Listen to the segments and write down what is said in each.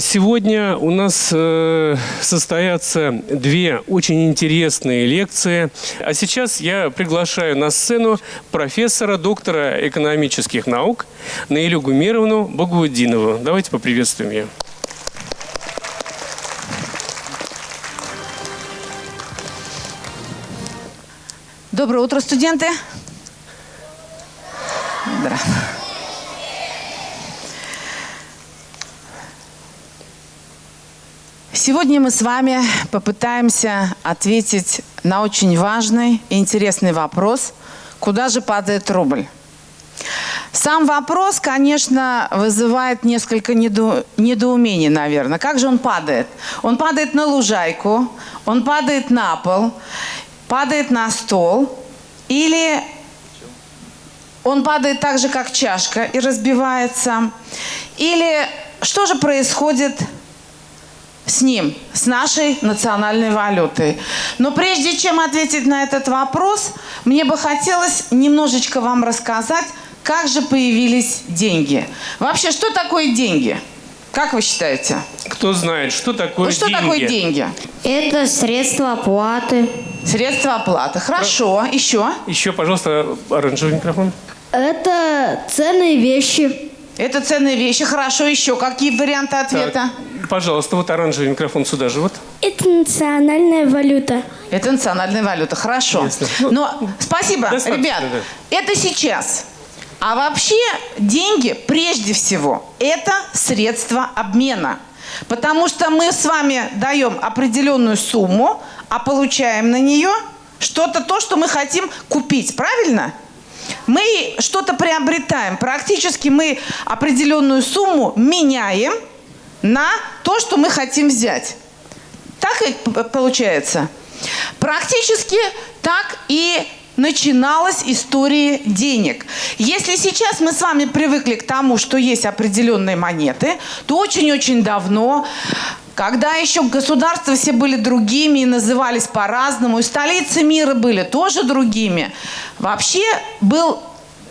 Сегодня у нас э, состоятся две очень интересные лекции. А сейчас я приглашаю на сцену профессора, доктора экономических наук Наилю Гумеровну Багаудинову. Давайте поприветствуем ее. Доброе утро, студенты. Сегодня мы с вами попытаемся ответить на очень важный и интересный вопрос, куда же падает рубль. Сам вопрос, конечно, вызывает несколько недо- недоумений, наверное. Как же он падает? Он падает на лужайку, он падает на пол, падает на стол или он падает так же, как чашка и разбивается. Или что же происходит с ним, с нашей национальной валютой. Но прежде чем ответить на этот вопрос, мне бы хотелось немножечко вам рассказать, как же появились деньги. Вообще, что такое деньги? Как вы считаете? Кто знает, что такое Вот что деньги? такое деньги? Это средства оплаты. Средства оплаты. Хорошо. Еще? Еще, пожалуйста, оранжевый микрофон. Это ценные вещи. Это ценные вещи. Хорошо. Еще какие варианты ответа? Так, пожалуйста, вот оранжевый микрофон сюда же. Вот. Это национальная валюта. Это национальная валюта. Хорошо. Ясно. Ну, Но спасибо, достаточно, ребят. да. Это сейчас. А вообще деньги, прежде всего, это средство обмена. Потому что мы с вами даем определенную сумму, а получаем на нее что-то, то, что мы хотим купить. Правильно? Мы что-то приобретаем. Практически мы определенную сумму меняем на то, что мы хотим взять. Так п- получается? Практически так и начиналась история денег. Если сейчас мы с вами привыкли к тому, что есть определенные монеты, то очень-очень давно, когда еще государства все были другими и назывались по-разному, и столицы мира были тоже другими, вообще был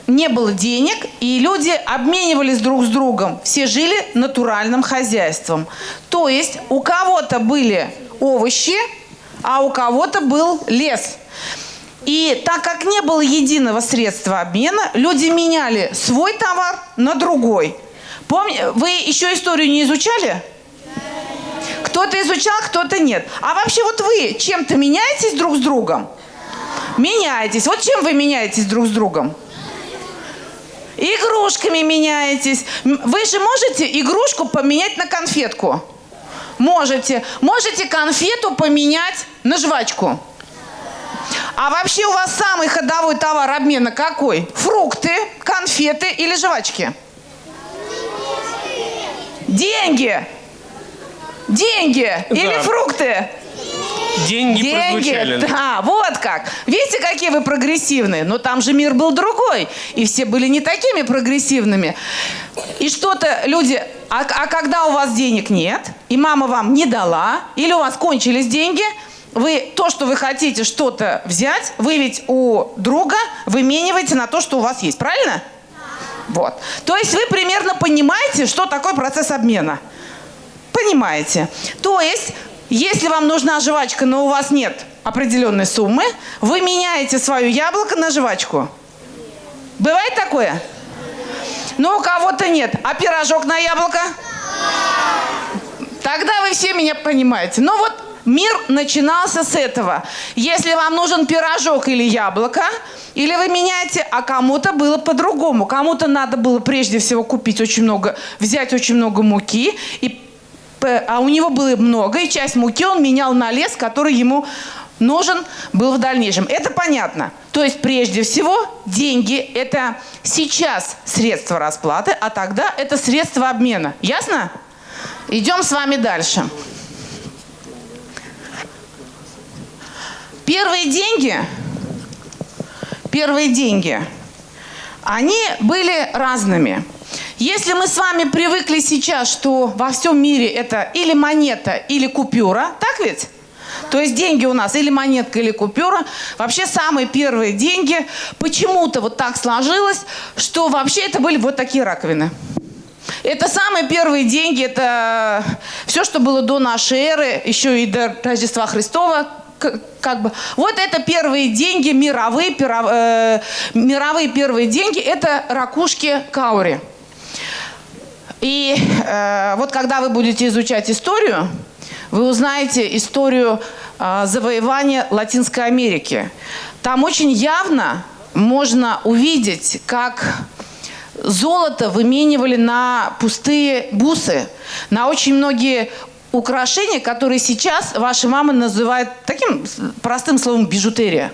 не было денег, и люди обменивались друг с другом. Все жили натуральным хозяйством. То есть у кого-то были овощи, а у кого-то был лес. И так как не было единого средства обмена, люди меняли свой товар на другой. Помни, вы еще историю не изучали? Кто-то изучал, кто-то нет. А вообще вот вы чем-то меняетесь друг с другом? Меняетесь. Вот чем вы меняетесь друг с другом? Игрушками меняетесь. Вы же можете игрушку поменять на конфетку? Можете. Можете конфету поменять на жвачку. А вообще у вас самый ходовой товар обмена какой? Фрукты, конфеты или жвачки? Деньги. Деньги или Да. фрукты? Деньги, прозвучали. да, вот как. Видите, какие вы прогрессивные? Но там же мир был другой, и все были не такими прогрессивными. И что-то люди... А, а когда у вас денег нет, и мама вам не дала, или у вас кончились деньги, вы то, что вы хотите что-то взять, вы ведь у друга вымениваете на то, что у вас есть, правильно? Вот. То есть вы примерно понимаете, что такое процесс обмена. Понимаете. То есть, если вам нужна жвачка, но у вас нет определенной суммы, вы меняете свое яблоко на жвачку. Бывает такое? Ну, у кого-то нет. А пирожок на яблоко? Тогда вы все меня понимаете. Ну вот мир начинался с этого. Если вам нужен пирожок или яблоко, или вы меняете, а кому-то было по-другому. Кому-то надо было прежде всего купить очень много, взять очень много муки, и, а у него было много, и часть муки он менял на лес, который ему нужен был в дальнейшем. Это понятно. То есть прежде всего деньги – это сейчас средство расплаты, а тогда это средство обмена. Ясно? Идем с вами дальше. Первые деньги, первые деньги, они были разными. Если мы с вами привыкли сейчас, что во всем мире это или монета, или купюра, так ведь? То есть деньги у нас или монетка, или купюра. Вообще самые первые деньги почему-то вот так сложилось, что вообще это были вот такие раковины. Это самые первые деньги, это все, что было до нашей эры, еще и до Рождества Христова, как бы. Вот это первые деньги, мировые, пиро- э, мировые первые деньги, это ракушки каури. И э, вот когда вы будете изучать историю, вы узнаете историю э, завоевания Латинской Америки. Там очень явно можно увидеть, как золото выменивали на пустые бусы, на очень многие украшения, которые сейчас ваши мамы называют таким простым словом бижутерия.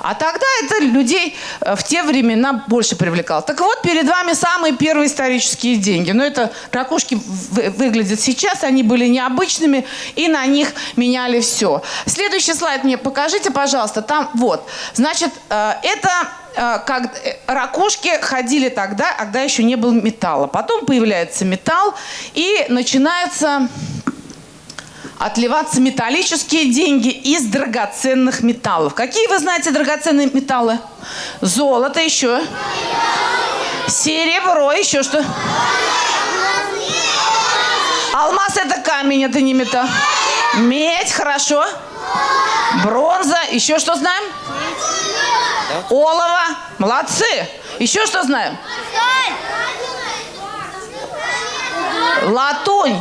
А тогда это людей э, в те времена больше привлекало. Так вот, перед вами самые первые исторические деньги. Но это ракушки вы- выглядят сейчас, они были необычными, и на них меняли все. Следующий слайд мне покажите, пожалуйста. Там вот. Значит, э, это э, как ракушки ходили тогда, когда еще не было металла. Потом появляется металл, и начинается отливаться металлические деньги из драгоценных металлов. Какие вы знаете драгоценные металлы? Золото еще. Серебро еще что? Алмаз это камень, это не металл. Медь, хорошо. Бронза, еще что знаем? Олово, молодцы. Еще что знаем? Латунь.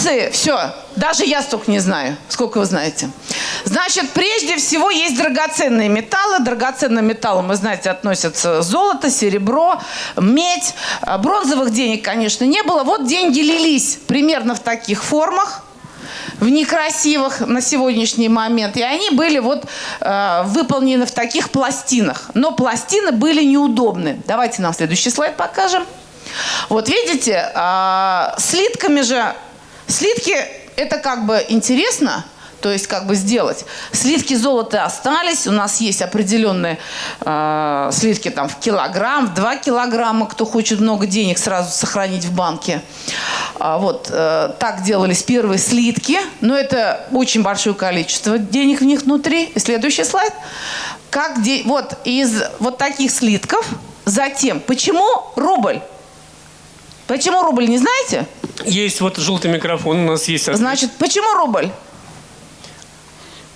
Молодцы, все. Даже я столько не знаю. Сколько вы знаете? Значит, прежде всего есть драгоценные металлы. Драгоценным металлом, вы знаете, относятся золото, серебро, медь. А Бронзовых денег, конечно, не было. Вот деньги лились примерно в таких формах в некрасивых на сегодняшний момент. И они были вот э, выполнены в таких пластинах. Но пластины были неудобны. Давайте нам следующий слайд покажем. Вот видите, а, слитками же, слитки это как бы интересно, то есть как бы сделать. Слитки золота остались, у нас есть определенные э, слитки там в килограмм, в два килограмма, кто хочет много денег сразу сохранить в банке. А, вот э, так делались первые слитки, но это очень большое количество денег в них внутри. Следующий слайд. Как де... Вот из вот таких слитков затем, почему рубль? Почему рубль, не знаете? Есть вот желтый микрофон, у нас есть... Значит, почему рубль?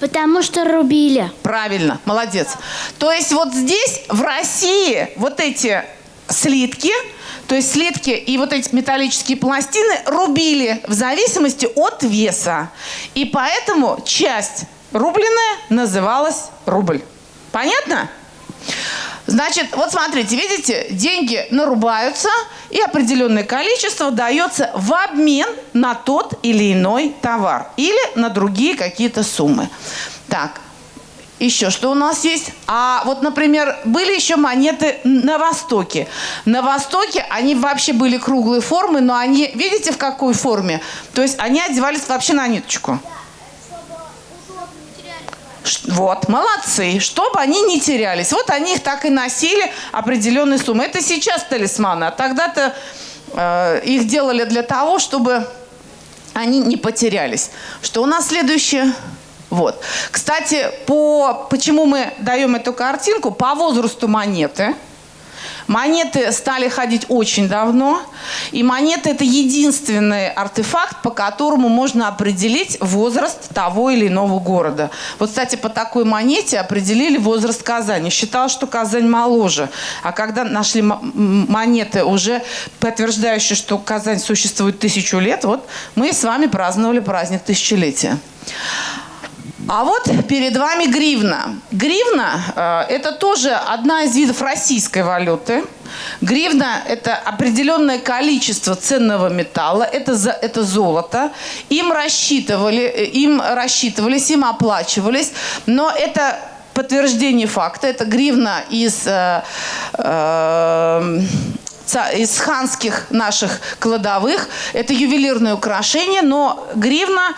Потому что рубили. Правильно, молодец. То есть вот здесь, в России, вот эти слитки, то есть слитки и вот эти металлические пластины рубили в зависимости от веса. И поэтому часть рубленная называлась рубль. Понятно? Значит, вот смотрите, видите, деньги нарубаются, и определенное количество дается в обмен на тот или иной товар или на другие какие-то суммы. Так, еще что у нас есть? А вот, например, были еще монеты на Востоке. На Востоке они вообще были круглой формы, но они, видите, в какой форме? То есть они одевались вообще на ниточку. Вот, молодцы, чтобы они не терялись. Вот они их так и носили определенные суммы. Это сейчас талисманы, а тогда-то э, их делали для того, чтобы они не потерялись. Что у нас следующее? Вот. Кстати, по, почему мы даем эту картинку? По возрасту монеты. Монеты стали ходить очень давно, и монеты – это единственный артефакт, по которому можно определить возраст того или иного города. Вот, кстати, по такой монете определили возраст Казани. Считалось, что Казань моложе. А когда нашли монеты, уже подтверждающие, что Казань существует тысячу лет, вот мы с вами праздновали праздник тысячелетия. А вот перед вами гривна. Гривна э, это тоже одна из видов российской валюты. Гривна – это определенное количество ценного металла, это, за, это золото. Им, рассчитывали, э, им рассчитывались, им оплачивались, но это подтверждение факта. Это гривна из, э, э, из ханских наших кладовых. Это ювелирное украшение, но гривна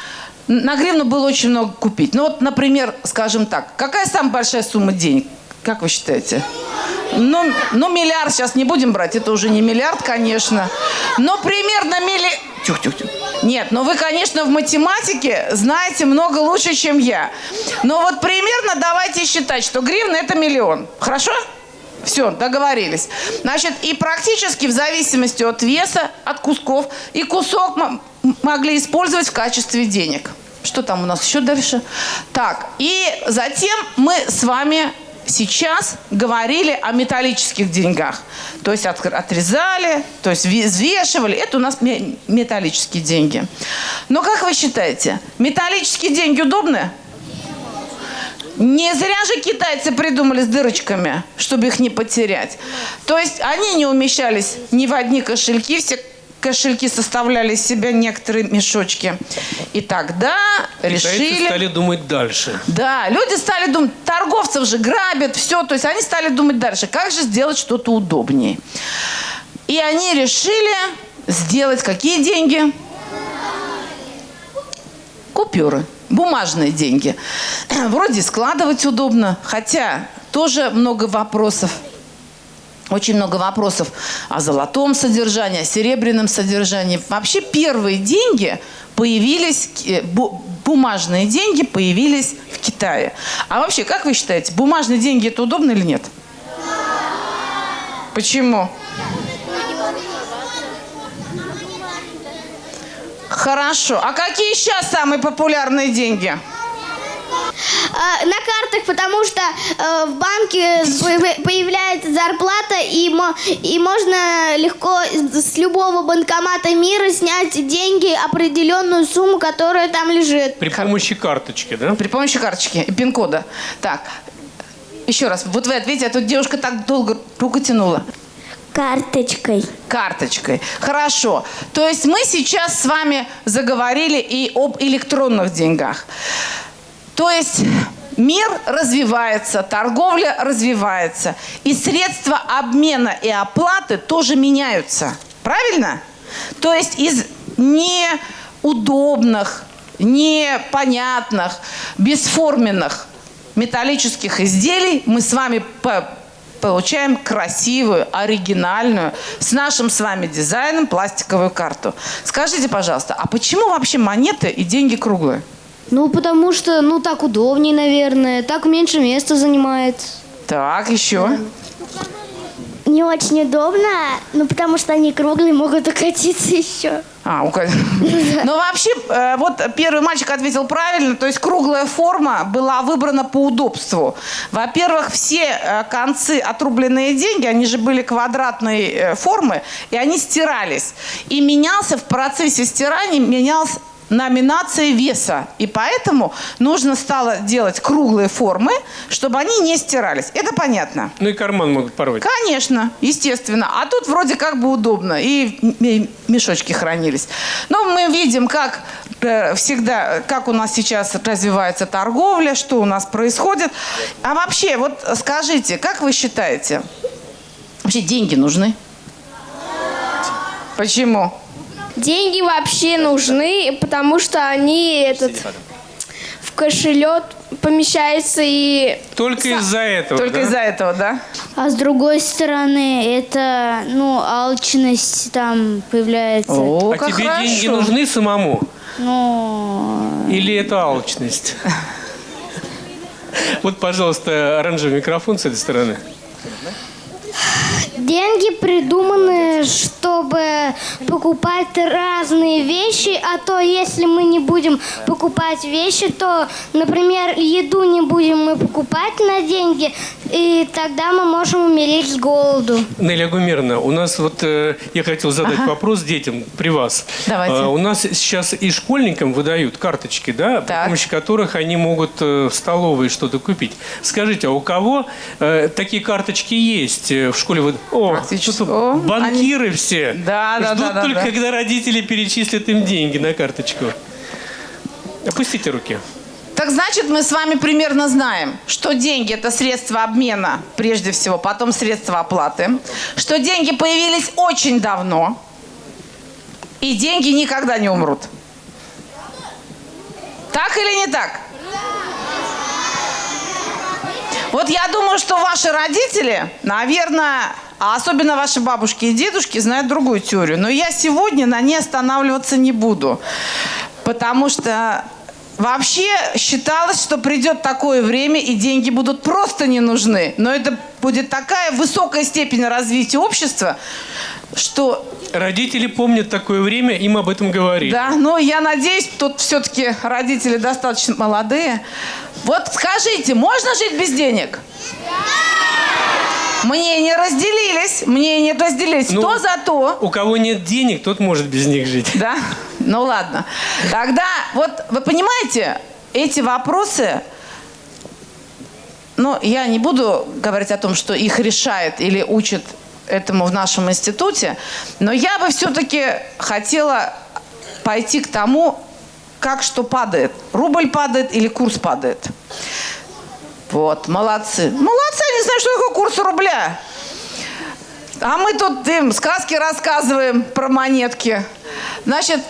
на гривну было очень много купить. Ну вот, например, скажем так, какая самая большая сумма денег? Как вы считаете? Ну, ну, миллиард сейчас не будем брать, это уже не миллиард, конечно. Но примерно милли... Тюх, тюх, тюх. Нет, но вы, конечно, в математике знаете много лучше, чем я. Но вот примерно давайте считать, что гривна – это миллион. Хорошо? Все, договорились. Значит, и практически в зависимости от веса, от кусков, и кусок могли использовать в качестве денег. Что там у нас еще дальше? Так, и затем мы с вами сейчас говорили о металлических деньгах. То есть от- отрезали, то есть ве- взвешивали. Это у нас ме- металлические деньги. Но как вы считаете, металлические деньги удобны? Не зря же китайцы придумали с дырочками, чтобы их не потерять. То есть они не умещались ни в одни кошельки, все кошельки составляли из себя некоторые мешочки. И тогда Китайцы решили... стали думать дальше. Да, люди стали думать, торговцев же грабят, все. То есть они стали думать дальше, как же сделать что-то удобнее. И они решили сделать какие деньги? Купюры, бумажные деньги. Вроде складывать удобно, хотя тоже много вопросов. Очень много вопросов о золотом содержании, о серебряном содержании. Вообще первые деньги появились, э, бу- бумажные деньги появились в Китае. А вообще, как вы считаете, бумажные деньги это удобно или нет? Почему? Хорошо. А какие сейчас самые популярные деньги? А, на картах, потому что э, в банке появ- появляется зарплата, и, мо- и можно легко с с любого банкомата мира снять деньги, определенную сумму, которая там лежит. При помощи карточки, да? При помощи карточки и пин-кода. Так, еще раз. Вот вы ответите, а тут девушка так долго руку тянула. Карточкой. Карточкой. Хорошо. То есть мы сейчас с вами заговорили и об электронных деньгах. То есть мир развивается, торговля развивается, и средства обмена и оплаты тоже меняются. Правильно? То есть из неудобных, непонятных, бесформенных металлических изделий мы с вами по- получаем красивую, оригинальную, с нашим с вами дизайном пластиковую карту. Скажите, пожалуйста, а почему вообще монеты и деньги круглые? Ну, потому что, ну, так удобнее, наверное. Так меньше места занимает. Так, еще. Не очень удобно, ну потому что они круглые, могут укатиться еще. А, у ка- Но вообще, э, вот первый мальчик ответил правильно, то есть круглая форма была выбрана по удобству. Во-первых, все э, концы отрубленные деньги, они же были квадратной э, формы, и они стирались. И менялся в процессе стирания, менялся номинация веса. И поэтому нужно стало делать круглые формы, чтобы они не стирались. Это понятно? Ну и карман могут порвать. Конечно, естественно. А тут вроде как бы удобно. И мешочки хранились. Но мы видим, как э, всегда, как у нас сейчас развивается торговля, что у нас происходит. А вообще, вот скажите, как вы считаете, вообще деньги нужны? Почему? Деньги вообще нужны, потому что они этот в кошелек помещаются и Только из-за этого, Только да? из-за этого, да? А с другой стороны, это, ну, алчность там появляется. О, А как тебе хорошо. деньги нужны самому? Ну, Или это алчность? Вот, пожалуйста, оранжевый микрофон с этой стороны. Деньги придуманы, чтобы покупать разные вещи, а то если мы не будем покупать вещи, то, например, еду не будем мы покупать на деньги, и тогда мы можем умереть с голоду. Неля Гумеровна, у нас вот, э, я хотел задать вопрос детям при вас. Давайте. А, у нас сейчас и школьникам выдают карточки, да, при Так. помощи которых они могут э, в столовой что-то купить. Скажите, а у кого э, такие карточки есть э, в школе? Вот, О, тут О, банкиры все. Да, да, Ждут да, да, только, да. когда родители перечислят им деньги на карточку. Опустите руки. Так значит, мы с вами примерно знаем, что деньги – это средства обмена, прежде всего, потом средства оплаты, что деньги появились очень давно, и деньги никогда не умрут. Так или не так? Вот я думаю, что ваши родители, наверное, а особенно ваши бабушки и дедушки, знают другую теорию. Но я сегодня на ней останавливаться не буду. Потому что вообще считалось, что придет такое время, и деньги будут просто не нужны. Но это будет такая высокая степень развития общества, что Родители помнят такое время, им об этом говорили. да, но я надеюсь, тут все-таки родители достаточно молодые. Вот скажите, можно жить без денег? Мнения разделились, мнения разделились. Ну, Кто за то? У кого нет денег, тот может без них жить. Да? Ну ладно. Тогда, вот вы понимаете, эти вопросы, ну, я не буду говорить о том, что их решает или учат этому в нашем институте, но я бы все-таки хотела пойти к тому, как что падает. Рубль падает или курс падает. Вот, молодцы. Молодцы, не знаю, что такое курс рубля. А мы тут им сказки рассказываем про монетки. Значит,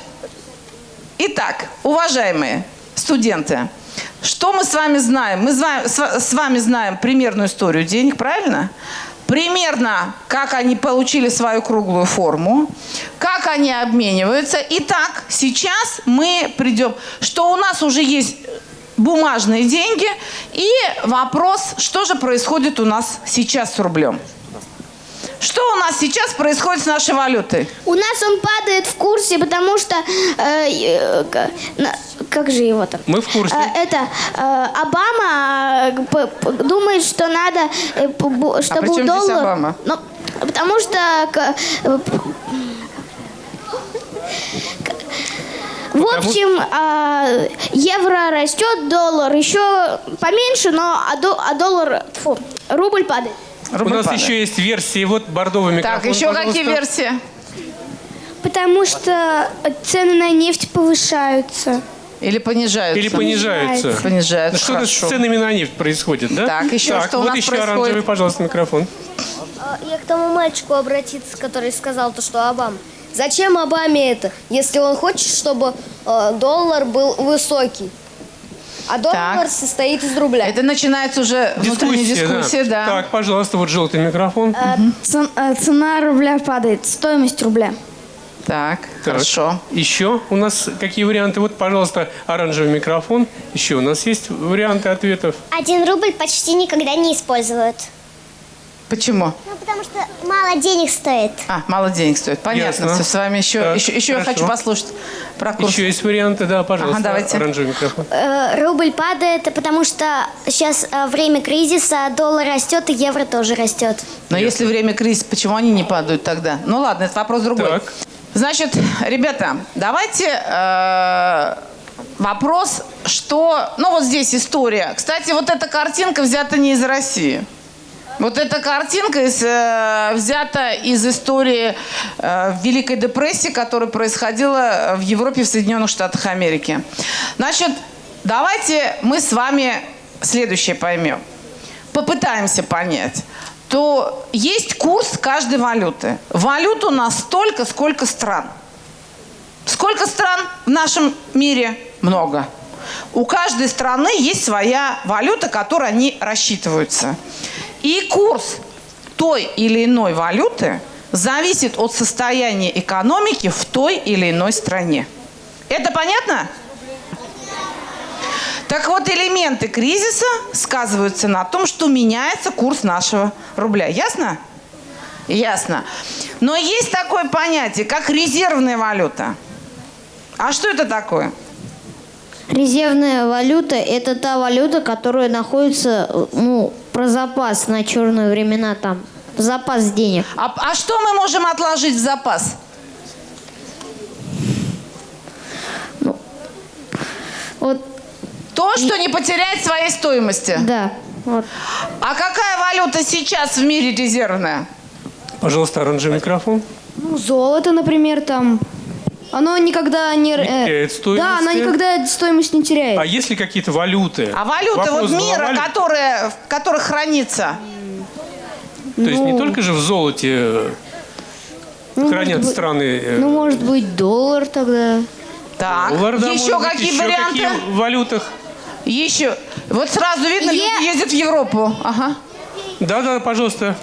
итак, уважаемые студенты, что мы с вами знаем? Мы с вами знаем примерную историю денег, правильно? Примерно, как они получили свою круглую форму, как они обмениваются. Итак, сейчас мы придем, что у нас уже есть бумажные деньги. И вопрос, что же происходит у нас сейчас с рублем? Что у нас сейчас происходит с нашей валютой? У нас он падает в курсе, потому что... э, э, как же его там? Мы в курсе. Э, это э, Обама э, думает, что надо, э, бу- чтобы А при чем здесь доллар. Обама? Ну, потому что э, в общем, а, евро растет, доллар еще поменьше, но а, до- а доллар, фу, рубль падает. У Рубль нас падает. еще есть версии. Вот бордовый микрофон, Так, еще пожалуйста. какие версии? Потому что цены на нефть повышаются. Или понижаются? Или понижаются. Понижаются, Что-то с ценами на нефть происходит, да? Так, еще что у вот нас еще происходит? оранжевый, пожалуйста, микрофон. А, Я к тому мальчику обратиться, который сказал то, что Обама. Зачем Обаме это, если он хочет, чтобы э, доллар был высокий? А доллар Так. состоит из рубля. Это начинается уже внутренняя дискуссия, да. Так, пожалуйста, вот желтый микрофон. э, Цена рубля падает, стоимость рубля. Так, Так. хорошо. Еще у нас какие варианты? Вот, пожалуйста, оранжевый микрофон. Еще у нас есть варианты ответов. Один рубль почти никогда не используют. Почему? Ну, потому что мало денег стоит. А, мало денег стоит. Понятно. Ясно. Всё, С вами еще, Так, еще, еще я хочу послушать про курс. Еще есть варианты, да, пожалуйста, Ага, давайте. оранжевый микрофон. Э, рубль падает, потому что сейчас э, время кризиса, доллар растет и евро тоже растет. Но если время кризиса, почему они не падают тогда? Ну ладно, это вопрос другой. Так. Значит, ребята, давайте э, вопрос, что... Ну вот здесь история. Кстати, вот эта картинка взята не из России. Вот эта картинка из, э, взята из истории э, Великой депрессии, которая происходила в Европе в Соединенных Штатах Америки. Значит, давайте мы с вами следующее поймем. Попытаемся понять. То есть курс каждой валюты. Валют у нас столько, сколько стран. Сколько стран в нашем мире? Много. У каждой страны есть своя валюта, которой они рассчитываются. И курс той или иной валюты зависит от состояния экономики в той или иной стране. Это понятно? Так вот, элементы кризиса сказываются на том, что меняется курс нашего рубля. Ясно? Ясно. Но есть такое понятие, как резервная валюта. А что это такое? Резервная валюта – это та валюта, которая находится, ну, про запас на черные времена там. Запас денег. А, а что мы можем отложить в запас? Вот, То, что не потеряет своей стоимости. да. Вот. А какая валюта сейчас в мире резервная? Пожалуйста, оранжевый микрофон. Ну, золото, например, там. Оно никогда не... э, теряет стоимости. Да, оно никогда стоимость не теряет. А есть ли какие-то валюты? А валюта Вопрос вот мира, глобальный. которая, в которых хранится. То есть не Ну, только же в золоте э, ну, хранят быть- страны э, Ну, может быть, доллар тогда. Так, доллар, да, еще быть, какие еще варианты? какие в валютах? Еще. Вот сразу видно, люди ездят в Европу. Ага. Да-да, пожалуйста.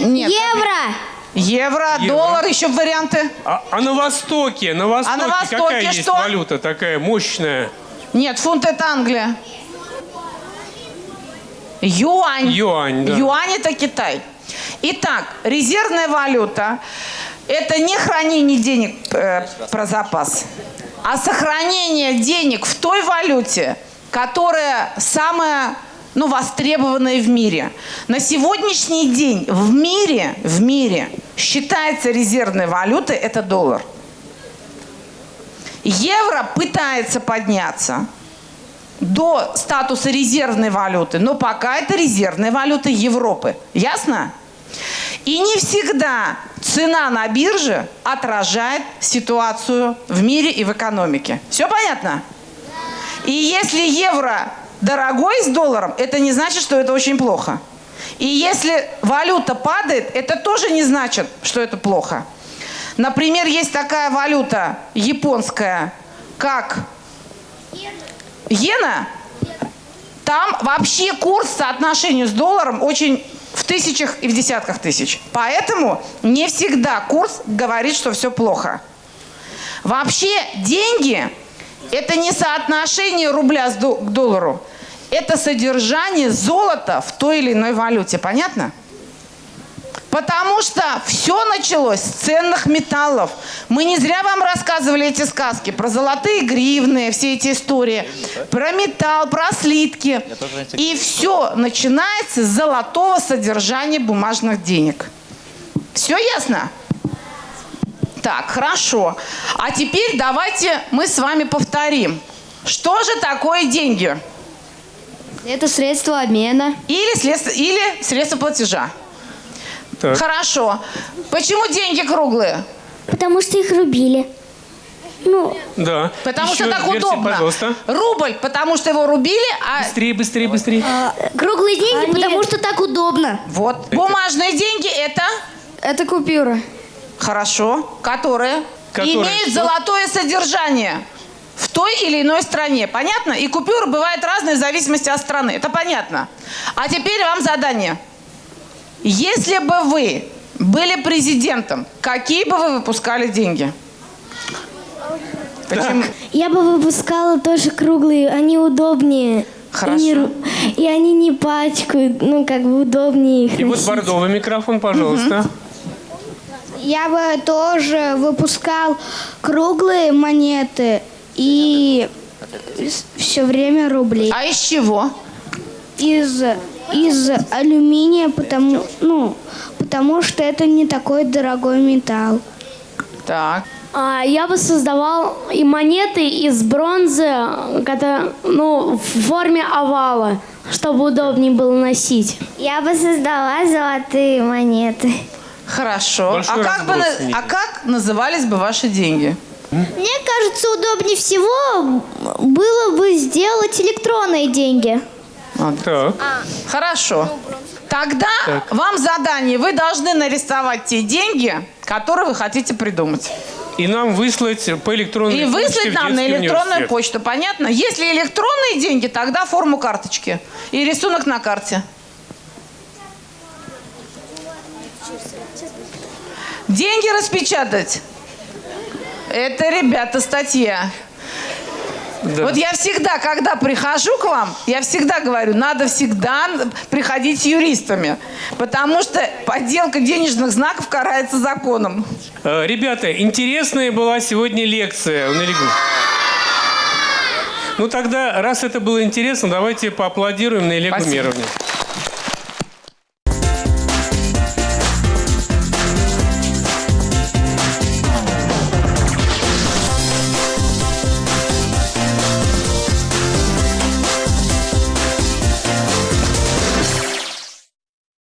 Нет. Евро! Евро, Евро. доллар, еще варианты. А, а на Востоке, на Востоке, на Востоке какая есть что? валюта такая мощная? Нет, фунт это Англия. Юань. Юань, да. Юань это Китай. Итак, резервная валюта – это не хранение денег э, про запас, а сохранение денег в той валюте, которая самая ну, востребованная в мире. На сегодняшний день в мире, в мире считается резервной валютой – это доллар. Евро пытается подняться до статуса резервной валюты, но пока это резервная валюта Европы. Ясно? И не всегда цена на бирже отражает ситуацию в мире и в экономике. Все понятно? И если евро дорогой с долларом, это не значит, что это очень плохо. И если валюта падает, это тоже не значит, что это плохо. Например, есть такая валюта японская, как иена. Там вообще курс по соотношению с долларом очень в тысячах и в десятках тысяч. Поэтому не всегда курс говорит, что все плохо. Вообще деньги – это не соотношение рубля к доллару. Это содержание золота в той или иной валюте. Понятно? Потому что все началось с ценных металлов. Мы не зря вам рассказывали эти сказки про золотые гривны, все эти истории, про металл, про слитки. И все начинается с золотого содержания бумажных денег. Все ясно? Так, хорошо. А теперь давайте мы с вами повторим. Что же такое деньги? Это средство обмена. Или средство, или средство платежа. Так. Хорошо. Почему деньги круглые? Потому что их рубили. Ну, Да. Потому Еще что так версия, удобно. Пожалуйста. Рубль, потому что его рубили, а Быстрее, быстрее, быстрее. круглые деньги, потому что так удобно. вот бумажные деньги это Это купюра. Хорошо, которые, Которые имеют что? золотое содержание в той или иной стране. Понятно? И купюры бывают разные в зависимости от страны. Это понятно. А теперь вам задание. Если бы вы были президентом, какие бы вы выпускали деньги? Почему? Я бы выпускала тоже круглые, они удобнее. Хорошо. И, и они не пачкают, ну как бы удобнее их И вот носить. бордовый микрофон, пожалуйста. Я бы тоже выпускал круглые монеты и все время рубли. А из чего? Из, из алюминия, потому, ну, потому что это не такой дорогой металл. Так. А, Я бы создавал и монеты из бронзы, которые, ну, в форме овала, чтобы удобнее было носить. Я бы создала золотые монеты. Хорошо. Большой а, как бы, а как назывались бы ваши деньги? Мне кажется, удобнее всего было бы сделать электронные деньги. Так. Хорошо. Тогда вам задание. Вы должны нарисовать те деньги, которые вы хотите придумать. И нам выслать по электронной И почте выслать в нам на электронную почту. Понятно? Если электронные деньги, тогда форму карточки. И рисунок на карте. Деньги распечатать. Это, ребята, статья. Да. Вот я всегда, когда прихожу к вам, я всегда говорю, надо всегда приходить с юристами, потому что подделка денежных знаков карается законом. Э, Ребята, интересная была сегодня лекция. Ну тогда, раз это было интересно, давайте поаплодируем Наиле Спасибо. Гумеровне.